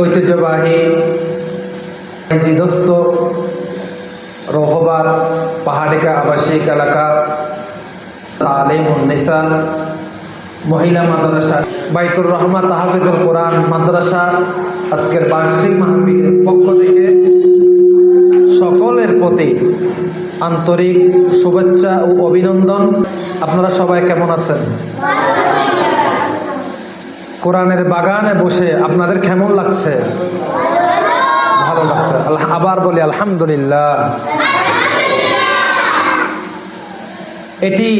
ঐতিহ্যবাহী জিদস্ত রহবাদ পাহাড়িকা আবাসিক এলাকা তালিম উন্নিসা মহিলা মাদ্রাসা, বাইতুর রহমান তাহাফিজুল কোরআন মাদ্রাসা আজকের বার্ষিক মাহফিলের পক্ষ থেকে সকলের প্রতি আন্তরিক শুভেচ্ছা ও অভিনন্দন। আপনারা সবাই কেমন আছেন? কোরআনের বাগানে বসে আপনাদের কেমন লাগছে? ভালো লাগছে। আবার বলি, আলহামদুলিল্লাহ। এটি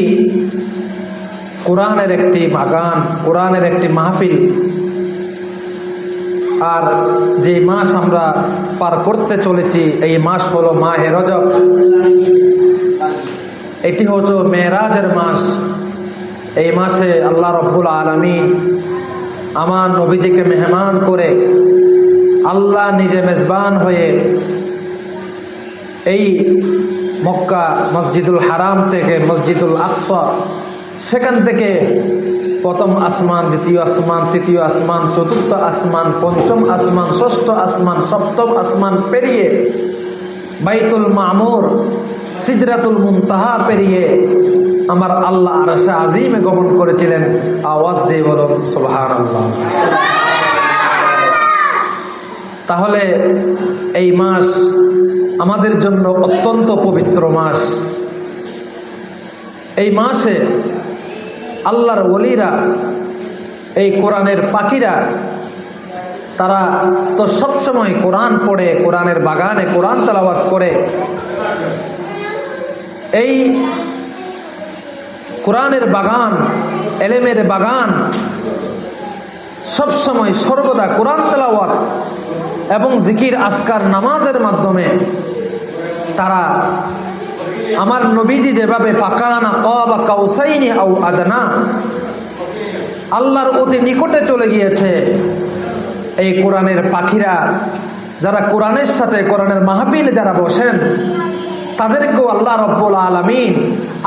কোরআনের একটি বাগান, কোরআনের একটি মাহফিল। আর যে মাস আমরা পার করতে চলেছি, এই মাস হলো মাহে রজব। এটি হচ্ছে মেয়েরাজের মাস। এই মাসে আল্লাহ রব্বুল আলমিন আমার নবীজিকে মেহমান করে আল্লাহ নিজে মেজবান হয়ে এই মক্কা মসজিদুল হারাম থেকে মসজিদুল আকসা, সেখান থেকে প্রথম আসমান, দ্বিতীয় আসমান, তৃতীয় আসমান, চতুর্থ আসমান, পঞ্চম আসমান, ষষ্ঠ আসমান, সপ্তম আসমান পেরিয়ে বাইতুল মামুর, সিদরাতুল মুনতাহা পেরিয়ে আমার আল্লাহ আরশা আজিমে গমন করেছিলেন। আওয়াজ দিয়ে বলুন সোহান আল্লাহ তাহলে এই মাস আমাদের জন্য অত্যন্ত পবিত্র মাস। এই মাসে আল্লাহর ওলিরা, এই কোরআনের পাখিরা, তারা তো সবসময় কোরআন পড়ে, কোরআনের বাগানে কোরআন তালাবাত করে। এই কোরআনের বাগান, এলেমের বাগান, সবসময় সর্বদা কোরআন তেলাওয়াত এবং জিকির আসকার নামাজের মাধ্যমে তারা আমার নবীজি যেভাবে ফাঁকানা কবা কাউসাইনি আউ আদনা, আল্লাহর অতি নিকটে চলে গিয়েছে। এই কোরআনের পাখিরা, যারা কোরআনের সাথে কোরআনের মাহফিল যারা বসেন তাদেরকেও আল্লাহ রব্বুল আলমিন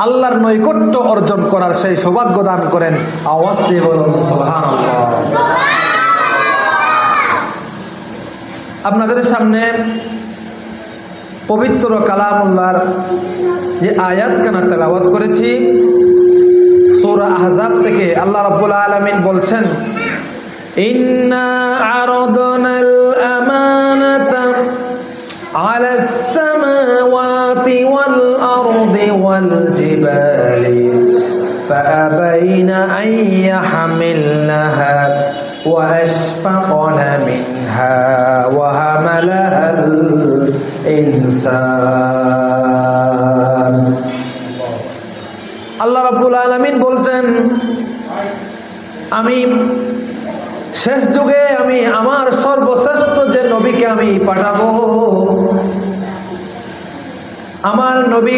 আল্লাহর নৈকট্য অর্জন করার সেই সৌভাগ্য দান করেন। আওয়াজ বলুন আপনাদের সামনে পবিত্র কালামুল্লাহর যে আয়াত কানা তেলাওয়াত করেছি, সৌরা আহজাব থেকে আল্লাহ রব্বুল আলমিন বলছেন, ইন্না আরদনাল আমানাতা على السماوات والأرض والجبال فأبين أن يحملنها وأشفقن منها وهملها الإنسان আল্লাহ রাব্বুল আলামিন বলছেন আমি শেষ যুগে আমি আমার সর্বশ্রেষ্ঠ যে নবীকে আমি পাঠাবো। আমার নবী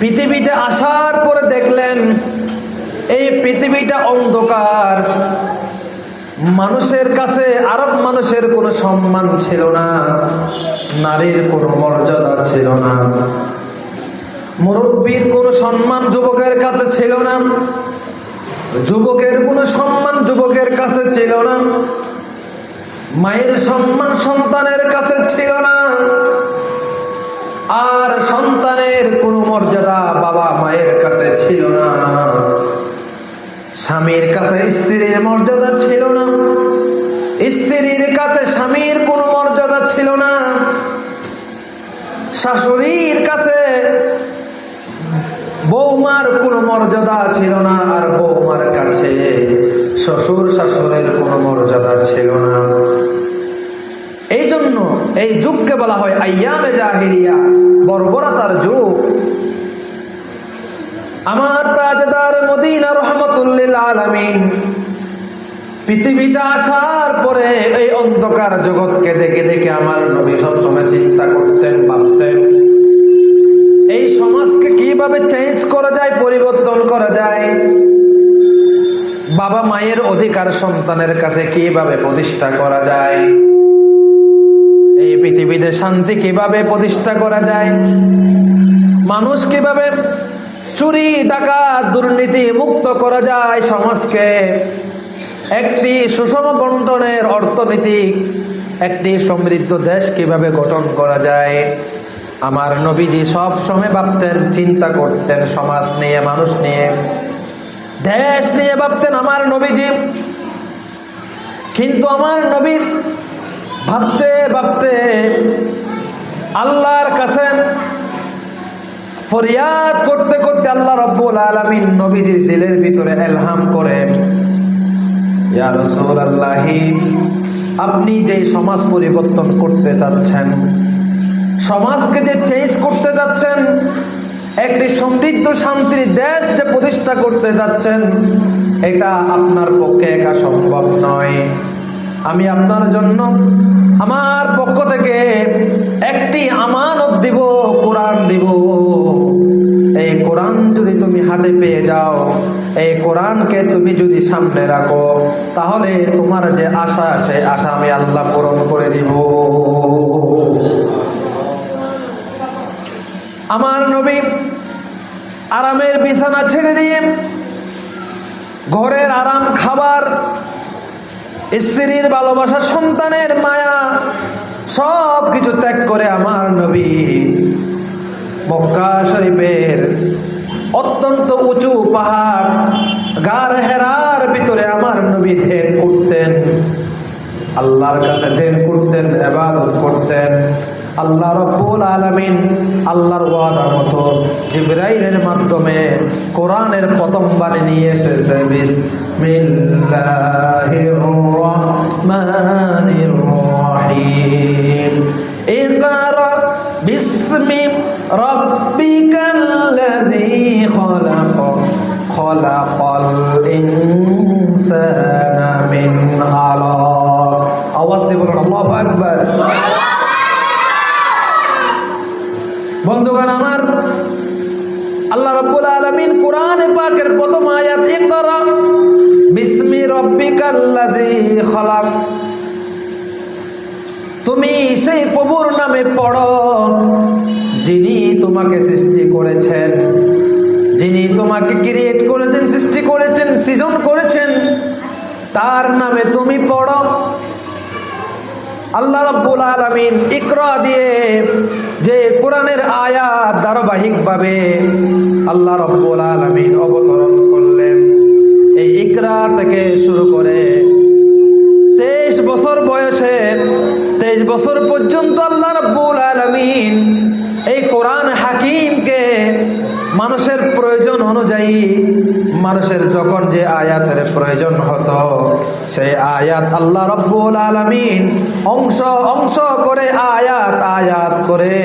পৃথিবীতে আসার পরে দেখলেন, এই পৃথিবীটা অন্ধকার। মানুষের কাছে, আরব মানুষের কোনো সম্মান ছিল না, নারীর কোনো মর্যাদা ছিল না। মুরব্বীর কোনো সম্মান যুবকের কাছে ছিল না। যুবকের কোনো সম্মান যুবকের কাছে ছিল না। মায়ের সম্মান সন্তানের কাছে ছিল না। আর সন্তানের কোনো মর্যাদা বাবা মায়ের কাছে ছিল না। স্বামীর কাছে স্ত্রীর মর্যাদা ছিল না। স্ত্রীর কাছে স্বামীর কোনো মর্যাদা ছিল না। শাশুড়ির কাছে বৌমার কোনো মর্যাদা ছিল না আর বৌমার কাছে শ্বশুর শাশুড়ের কোনো মর্যাদা ছিল না। এই জন্য এই যুগকে বলা হয় আয়ামে জাহিরিয়া বর্বরতার যুগ। আমার তাজদার মদিনা রহমতুল্লিল আলমিন পৃথিবীতে আসার পরে এই অন্ধকার জগৎকে দেখে দেখে আমার নবী সবসময় চিন্তা করতেন, ভাবতেন, এই সমাজকে কীভাবে চেঞ্জ করা যায়, পরিবর্তন করা যায়? বাবা মায়ের অধিকার সন্তানের কাছে কীভাবে প্রতিষ্ঠা করা যায়? এই পৃথিবীতে শান্তি কীভাবে প্রতিষ্ঠা করা যায়? মানুষ কীভাবে চুরি টাকা দুর্নীতি মুক্ত করা যায়? সমাজকে একটি সুষম বন্টনের অর্থনৈতিক একটি সমৃদ্ধ দেশ কীভাবে গঠন করা যায়? আমার নবীজি সব সময় ভাবতেন, চিন্তা করতেন, সমাজ নিয়ে, মানুষ নিয়ে। দেশ নিয়ে ভাবতেন আমার নবীজি। কিন্তু আমার নবী ভাবতে ভাবতে আল্লাহর কাছে ফরিয়াদ করতে করতে আল্লাহ রব্বুল আলমিন নবীজির দিলের ভিতরে এলহাম করে আপনি যে সমাজ পরিবর্তন করতে চাচ্ছেন, সমাজকে যে চেঞ্জ করতে যাচ্ছেন একটি সমৃদ্ধ শান্তির দেশ যে প্রতিষ্ঠা করতে যাচ্ছেন, এটা আপনার পক্ষে একা সম্ভব নয়। আমি আপনার জন্য আমার পক্ষ থেকে একটি আমানত দিব, কোরআন দিব। এই কোরআন যদি তুমি হাতে পেয়ে যাও, এই কোরআনকে তুমি যদি সামনে রাখো, তাহলে তোমার যে আশা সে আশা আমি আল্লাহ পূরণ করে দিব। আমার নবী আরামের বিছানা ছেড়ে দিয়ে ঘরের আরাম খাবার, স্ত্রীর ভালোবাসা, সন্তানের মায়া সব কিছু ত্যাগ করে আমার নবী মক্কা শরীফের অত্যন্ত উঁচু পাহাড়, গার হেরার ভিতরে আমার নবী ধ্যান করতেন, আল্লাহর কাছে ধ্যান করতেন, এবাদত করতেন। আল্লাহ রব্বুল আলমিন আল্লাহর ওয়াদা মতো জিব্রাইলের মাধ্যমে কোরআনের প্রথম বাণী নিয়ে এসেছে। বিসমিল্লাহির আওয়াজ দিয়ে বলুন, আল্লাহু আকবার। তুমি সেই প্রভুর নামে পড়ো, যিনি তোমাকে সৃষ্টি করেছেন। যিনি তোমাকে ক্রিয়েট করেছেন, সৃষ্টি করেছেন, সৃজন করেছেন, তার নামে তুমি পড়ো। আল্লাহ রব্বুল আলমিন ইকরা দিয়ে যে কোরআনের আয়াত ধারাবাহিকভাবে আল্লাহ রব্বুল আলমিন অবতরণ করলেন। এই ইকরা থেকে শুরু করে তেইশ বছর বয়সে, তেইশ বছর পর্যন্ত আল্লাহ রব্বুল আলমিন এই কোরআন মানুষের প্রয়োজন অনুযায়ী মানুষের যখন যে আয়াতের প্রয়োজন হতো, সেই আয়াত আল্লাহ রব্বুল আলমিন অংশ অংশ করে আয়াত আয়াত করে,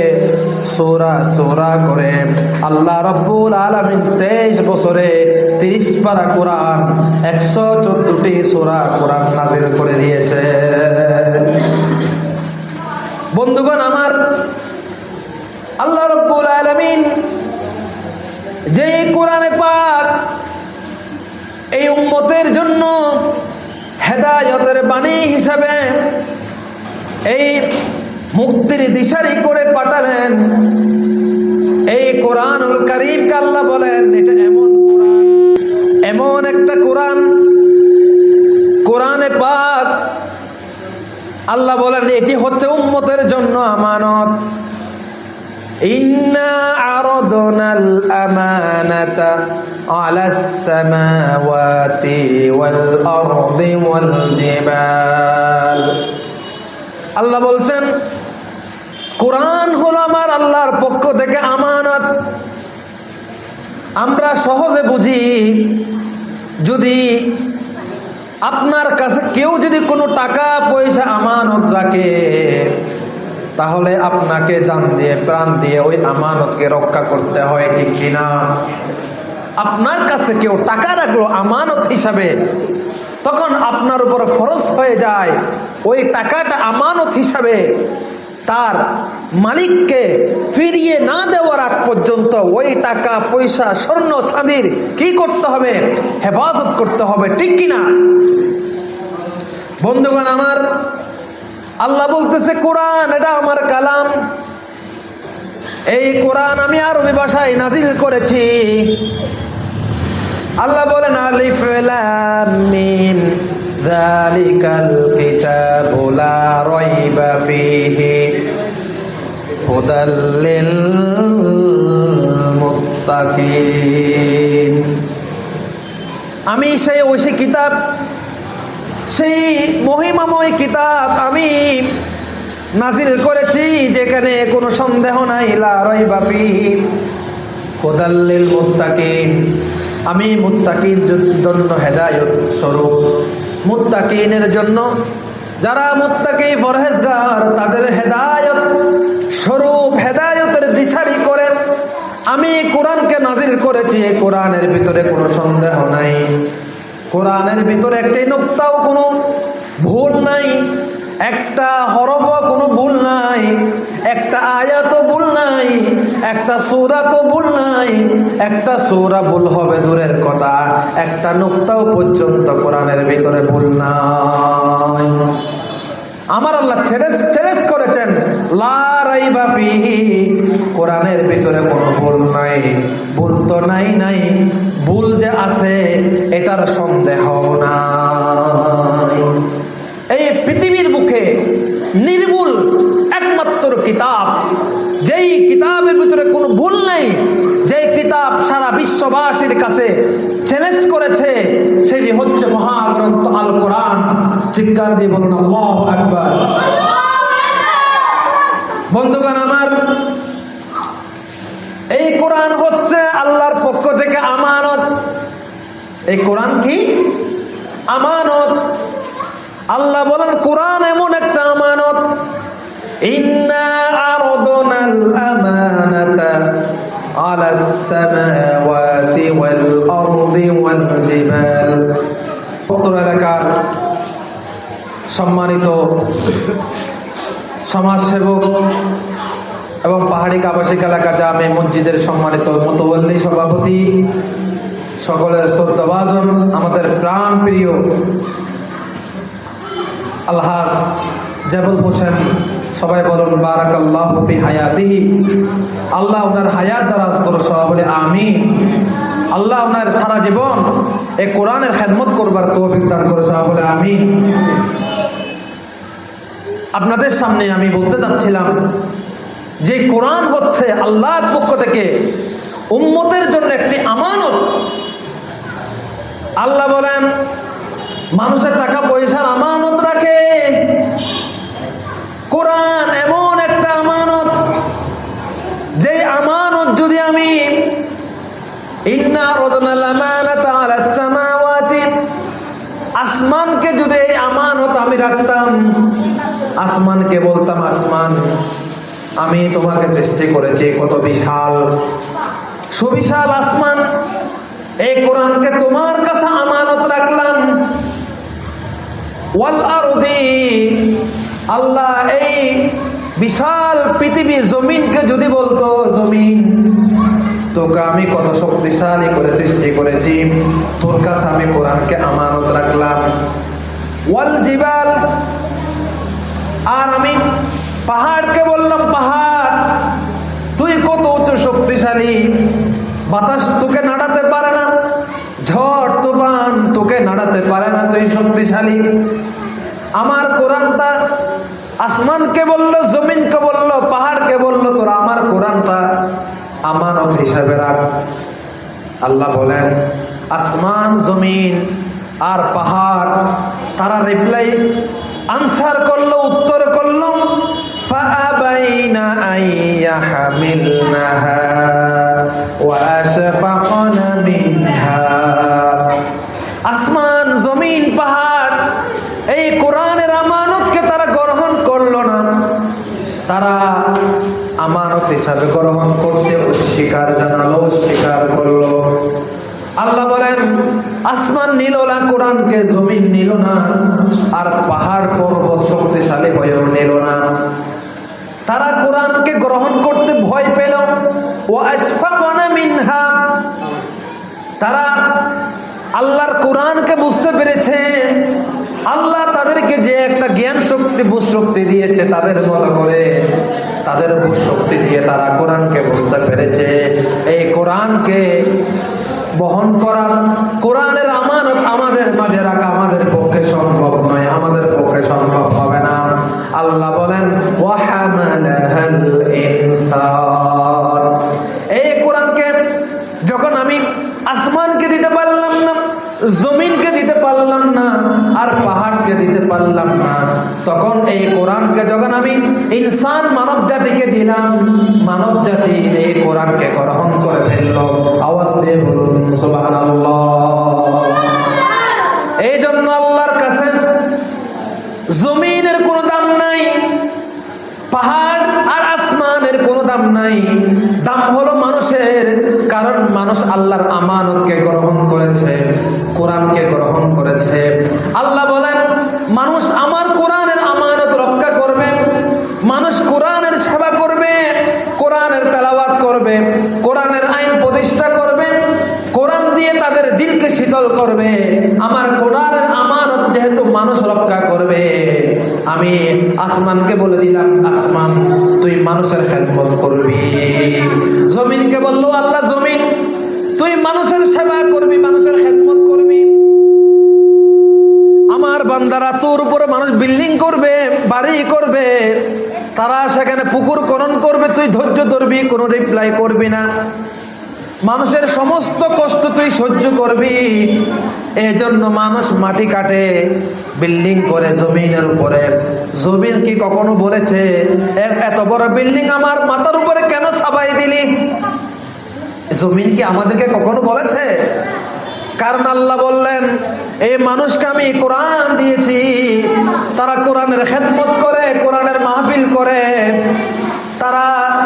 সোরা সোরা করে আল্লাহ রব্বুল আলমিন তেইশ বছরে তিরিশ পারা কোরআন, একশো চোদ্দটি সোরা কোরআন নাজিল করে দিয়েছে। বন্ধুগণ, আমার আল্লাহ রব্বুল আলমিন যে কোরআনে পাক এই উম্মতের জন্য হেদায়তের বাণী হিসাবে এই মুক্তির দিশারি করে পাঠালেন, এই কোরআনুল করিমকে আল্লাহ বলেন, এটা এমন এমন একটা কোরআন। কোরআনে পাক আল্লাহ বলেন, এটি হচ্ছে উম্মতের জন্য আমানত। إنا عرضنا الأمانة على السماوات والأرض والجبال আল্লাহ বলছেন কোরআন হলো আমার আল্লাহর পক্ষ থেকে আমানত আমরা সহজে বুঝি যদি আপনার কাছে কেউ যদি কোনো টাকা পয়সা আমানত রাখে তাহলে আপনাকে জান দিয়ে, প্রাণ দিয়ে ওই আমানতকে রক্ষা করতে হয় ঠিক কিনা? আপনার কাছে কেউ টাকা রাখল আমানত হিসাবে, তখন আপনার উপর ফরজ হয়ে যায়। ওই টাকাটা আমানত হিসাবে তার মালিককে ফিরিয়ে না দেওয়ার আগ পর্যন্ত ওই টাকা, পয়সা, স্বর্ণ, চাঁদির কি করতে হবে? হেফাজত করতে হবে ঠিক কিনা? বন্ধুগণ, আমার আল্লাহ বলতেছে, কোরআন, এটা আমার কালাম। এই কোরআন আমি আরবি ভাষায় নাজিল করেছি। আল্লাহ বলেন, আলিফ আমি সেই ঐশী কিতাব সেই মহিমাময় কিতাব আমি নাজিল করেছি, যেখানে কোনো সন্দেহ নাই লারই বাপি হোদাল্লিল মুত্তাকিন। আমি মুত্তাকিন জন্য হেদায়ত স্বরূপ। মুত্তাকিনের জন্য যারা মুত্তাকি ফরহেজগার তাদের হেদায়ত স্বরূপ, হেদায়তের দিশারি করে আমি কোরআনকে নাজিল করেছি, কোরআনের ভিতরে কোনো সন্দেহ নাই। কোরআনের ভিতরে একটাই নোক্তাও কোনো ভুল নাই, একটা হরফও কোনো ভুল নাই, একটা আয়াতও ভুল নাই, একটা সৌরা তো ভুল নাই, একটা সৌরা ভুল হবে দূরের কথা, একটা নোক্তাও পর্যন্ত কোরআনের ভিতরে ভুল নাই। আমার আল্লাহ ছেড়েস ছেড়েস করেছেন ফিহি, কোরআনের ভিতরে কোনো ভুল নাই, ভুল তো নাই নাই ভুল যে আছে, এটার সন্দেহ নাই। এই পৃথিবীর মুখে নির্ভুল একমাত্র কিতাব, যেই কিতাবের ভিতরে কোনো ভুল নেই, যেই কিতাব সারা বিশ্ববাসীর কাছে চ্যালেঞ্জ করেছে, সেটি হচ্ছে মহাগ্রন্থ আল কোরআন চিৎকার দিয়ে বলুন, আল্লাহ আকবার। বন্ধুগণ, আমার এই কোরআন হচ্ছে আল্লাহর পক্ষ থেকে আমানত এই কোরআন কি আমানত আল্লাহ বলেন কোরআন এমন একটা আমানত ইন্না আরদনাল আমানাতা على السماوات والأرض والجبال উত্তর এলাকার সম্মানিত সমাজসেবক এবং পাহাড়ি আবাসিক এলাকা জামে মসজিদের সম্মানিত মতবল্লী সভাপতি, সকলের শ্রদ্ধাভাজন, আমাদের প্রাণ প্রিয় আলহাজ জাবুল হোসেন, সবাই বলুন বারাক আল্লাহ ফি হায়াতিহি। আল্লাহ ওনার হায়াত দারাজ করো সবাই বলে আমি আল্লাহ ওনার সারা জীবন এই কোরআনের খেদমত করবার তৌফিক দান করো সবাই বলে আমি আপনাদের সামনে আমি বলতে চাচ্ছিলাম যে কোরআন হচ্ছে আল্লাহর পক্ষ থেকে উম্মতের জন্য একটি আমানত। আল্লাহ বলেন, মানুষের টাকা পয়সার আমানত রাখে। কোরআন এমন একটা আমানত যে আমানত যদি আমি আসমানকে যদি এই আমানত আমি রাখতাম, আসমানকে বলতাম আসমান। আমি তোমাকে সৃষ্টি করেছি কত বিশাল, সুবিশাল আসমান। এই কোরআনকে তোমার কাছে আমানত রাখলাম। আল্লাহ এই বিশাল পৃথিবী জমিনকে যদি বলতো, জমিন, তোকে আমি কত শক্তিশালী করে সৃষ্টি করেছি, তোর কাছে আমি কোরআনকে আমানত রাখলাম। ওয়াল জিবাল, আর আমি পাহাড়কে বললাম, পাহাড়, তুই কত উচ্চ শক্তিশালী? বাতাস তোকে নাড়াতে পারে না, ঝড়, তুফান তোকে নাড়াতে পারে না, তুই শক্তিশালী। আমার কোরআনটা আসমানকে বলল, জমিনকে বলল, পাহাড়কে বলল, তোরা আমার কোরআনটা আমানত হিসাবে রাখ। আল্লাহ বলেন, আসমান, জমিন আর পাহাড়, তারা রিপ্লাই আনসার করল, উত্তর করল। فأبين أن يحملنها وأشفقن منها আসমান জমিন পাহাড় এই কোরআনের আমানতকে তারা গ্রহণ করলো না তারা আমানত হিসাবে গ্রহণ করতে অস্বীকার জানালো অস্বীকার করলো আল্লাহ বলেন আসমান নিল না কোরআনকে জমিন নিল না আর পাহাড় পর্বত শক্তিশালী হয়েও নিল না তারা কোরআনকে গ্রহণ করতে ভয় পেল। ও মিনহা। তারা আল্লাহর কোরআনকে বুঝতে পেরেছে। আল্লাহ তাদেরকে যে একটা জ্ঞান শক্তি, বুঝ শক্তি দিয়েছে তাদের মতো করে, তাদের বুঝ শক্তি দিয়ে তারা কোরআনকে বুঝতে পেরেছে। এই কোরআনকে বহন করা কোরআনের আমানত আমাদের মাঝে রাখা আমাদের পক্ষে সম্ভব আল্লাহ বলেন এই কোরআনকে যখন আমি আসমানকে দিতে পারলাম না, জমিনকে দিতে পারলাম না, আর পাহাড়কে দিতে পারলাম না, তখন এই কোরআনকে যখন আমি ইনসান মানব জাতিকে দিলাম, মানব জাতি এই কোরআনকে গ্রহণ করে ফেলল। আওয়াজ দিয়ে বলুন সুবাহ এই জন্য আল্লাহর কাছে জমিনের কোন দাম নাই। দাম হলো মানুষের, কারণ মানুষ আল্লাহর আমানতকে গ্রহণ করেছে, কোরআনকে গ্রহণ করেছে। আল্লাহ বলেন, মানুষ আমার কোরআনের আমানত রক্ষা করবে, মানুষ কোরআনের সেবা করবে, কোরআনের তালাবাদ করবে, কোরআনের আইন প্রতিষ্ঠা করবে দিয়ে তাদের দিলকে শীতল করবে। আমার কোরআনের আমানত যেহেতু মানুষ রক্ষা করবে। আমি আসমানকে বলে দিলাম, আসমান, তুই মানুষের খেদমত করবি। জমিনকে বলল, আল্লাহ জমিন, তুই মানুষের সেবা করবি, মানুষের খেদমত করবি। আমার বান্দারা তোর উপরে মানুষ বিল্ডিং করবে, বাড়ি করবে, তারা সেখানে পুকুর করণ করবে, তুই ধৈর্য ধরবি, কোনো রিপ্লাই করবি না। মানুষের সমস্ত কষ্ট তুই সহ্য করবি। এই জন্য মানুষ মাটি কাটে, বিল্ডিং করে জমিনের উপরে। জমিন কি কখনো বলেছে, "এ- এত বড় বিল্ডিং আমার মাথার উপরে কেন সাবাই দিলি? জমিন কি আমাদেরকে কখনো বলেছে? কারণ আল্লাহ বললেন, এই মানুষকে আমি কোরআন দিয়েছি। তারা কোরআনের খেদমত করে, কোরআনের মাহফিল করে। তারা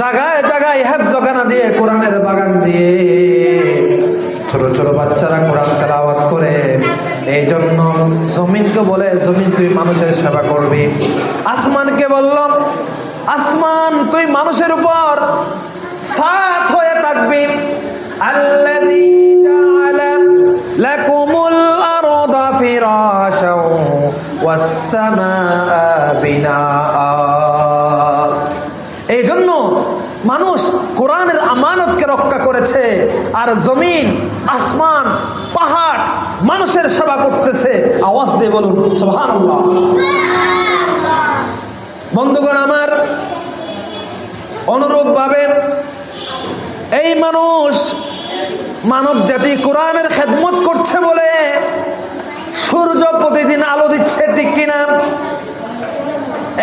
জাগায় জাগায় জগানা দিয়ে কোরআনের বাগান দিয়ে। ছোট ছোট বাচ্চারা কোরআন তেলাওয়াত করে। এই জন্য জমিনকে বলে, জমিন তুই মানুষের সেবা করবি। আসমানকে বললাম, আসমান তুই মানুষের উপর সাথ হয়ে থাকবি। আরদা এই জন্য মানুষ কোরআনের আমানতকে রক্ষা করেছে, আর জমিন, আসমান, পাহাড়, মানুষের সেবা করতেছে। আওয়াজ দিয়ে বলুন, সুবহানাল্লাহ। বন্ধুগণ, আমার অনুরূপভাবে এই মানুষ মানব জাতি কোরআনের খেদমত করছে বলে সূর্য প্রতিদিন আলো দিচ্ছে, ঠিক কিনা?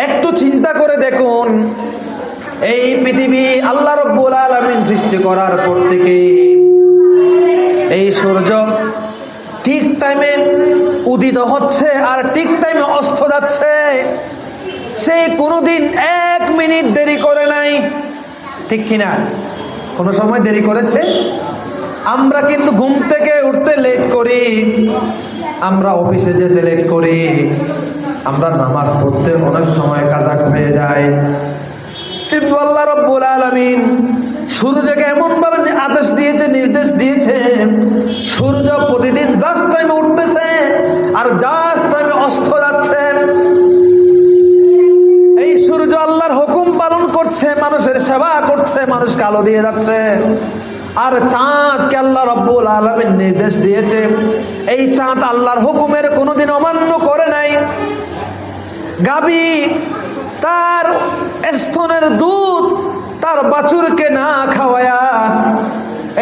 একটু চিন্তা করে দেখুন এই পৃথিবী আল্লাহ রব্বুল আলমিন সৃষ্টি করার পর থেকে এই সূর্য ঠিক টাইমে উদিত হচ্ছে আর ঠিক টাইমে অস্ত যাচ্ছে। সে কোনোদিন এক মিনিট দেরি করে নাই। ঠিক কিনা? কোনো সময় দেরি করেছে? আমরা কিন্তু ঘুম থেকে উঠতে লেট করি। আমরা অফিসে যেতে লেট করি। আমরা নামাজ পড়তে অনেক সময় কাজা হয়ে যায়। কিন্তু আল্লাহ রব্বুল আলামিন সূর্যকে এমন ভাবে আদেশ দিয়েছে, নির্দেশ দিয়েছে, সূর্য প্রতিদিন জাস্ট টাইমে উঠতেছে আর জাস্ট টাইমে অস্ত যাচ্ছে। এই সূর্য আল্লাহর হুকুম পালন করছে, মানুষের সেবা করছে মানুষ কালো দিয়ে যাচ্ছে। আর চাঁদকে আল্লাহ রব্বুল আলমের নির্দেশ দিয়েছে। এই চাঁদ আল্লাহর হুকুমের কোনোদিন অমান্য করে নাই। গাবি তার স্তনের দুধ তার বাছুরকে না খাওয়ায়া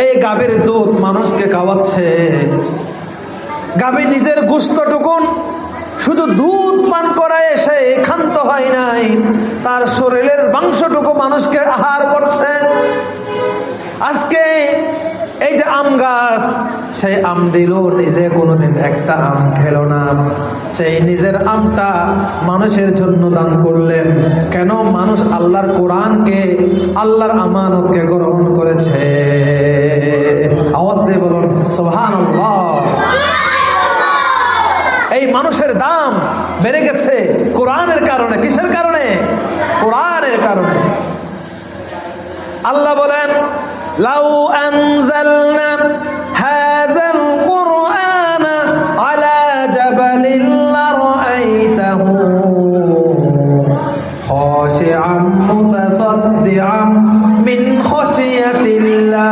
এই গাভীর দুধ মানুষকে খাওয়াচ্ছে। গাভী নিজের গুস্তটুকুন শুধু দুধ পান করায় সে ক্ষান্ত হয় নাই। তার শরীরের মাংসটুকু মানুষকে আহার করছে। আজকে এই যে আম গাছ, সেই আম দিল নিজে কোনোদিন একটা আম খেলো না। সেই নিজের আমটা মানুষের জন্য দান করলেন। কেন? মানুষ আল্লাহর কোরআনকে, আল্লাহর আমানতকে গ্রহণ করেছে। আওয়াজ দিয়ে বলুন সোহান এই মানুষের দাম বেড়ে গেছে কোরআনের কারণে। কিসের কারণে? কোরআনের কারণে। আল্লাহ বলেন লাউ আনজালনা হাযাল কুরআন আলা জাবালিন লারাআইতাহু খাশিআম মুতাসাদ্দিআম মিন খাশিয়াতিল্লাহ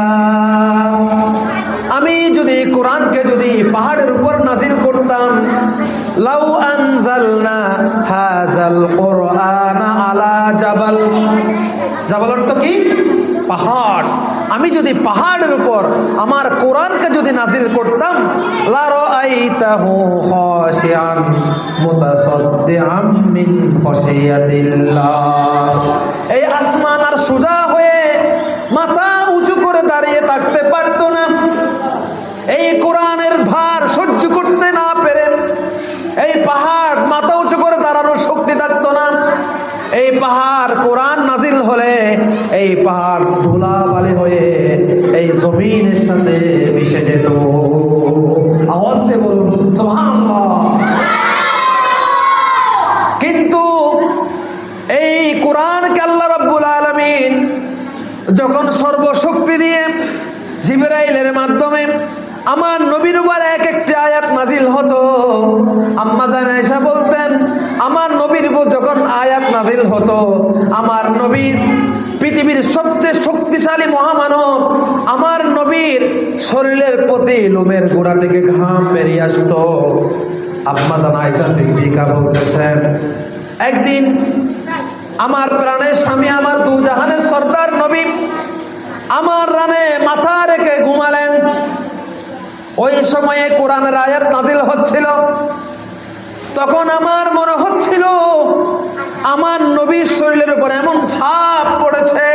আমি যদি কোরআনকে যদি পাহাড়ের উপর নাজিল করতাম, লাউ আনজালনা হাযাল কুরআন আলা জাবাল। জাবাল অর্থ কি? পাহাড়। আমি যদি পাহাড়ের উপর আমার কোরআনকে যদি নাজিল করতাম এই আসমান আর সোজা হয়ে মাথা উঁচু করে দাঁড়িয়ে থাকতে পারতো না। এই কোরআনের ভার সহ্য করতে না পেরে এই পাহাড় মাথা উঁচু করে দাঁড়ানোর শক্তি থাকতো না। এই পাহাড় কোরআন নাজিল হলে এই পাহাড় ধুলা বালি হয়ে এই জমিনের সাথে মিশে যেত। আওয়াজ দিয়ে বলুন কিন্তু এই কোরআনকে আল্লাহ রাব্বুল আলামিন যখন সর্বশক্তি দিয়ে জিবরাইলের মাধ্যমে আমার নবীর উপর এক একটি হতো আমার নবীর পৃথিবীর সবচেয়ে শক্তিশালী মহামানব আমার নবীর শরীরের প্রতি লোমের গোড়া থেকে ঘাম বেরিয়ে আসতো। আম্মা জান আয়সা সিদ্দিকা বলতেছেন, একদিন আমার প্রাণের স্বামী আমার দু জাহানের সর্দার নবী আমার রানে মাথা রেখে ঘুমালেন। ওই সময়ে কোরআনের আয়াত নাজিল হচ্ছিল। তখন আমার মনে হচ্ছিল আমার নবীর শরীরের উপর এমন ছাপ পড়েছে,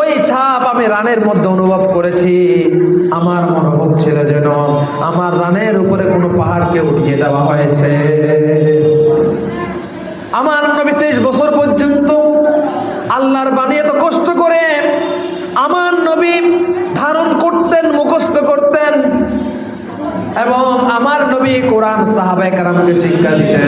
ওই ছাপ আমি রানের মধ্যে অনুভব করেছি। আমার মনে হচ্ছিল যেন আমার রানের উপরে কোনো পাহাড়কে উঠিয়ে দেওয়া হয়েছে। আমার নবী তেইশ বছর পর্যন্ত আল্লাহর বাণী এত কষ্ট করে, আমার নবী ধারণ করতেন, মুখস্থ করতেন এবং আমার নবী কোরআন সাহাবায়ে কারামকে শিক্ষা দিতেন।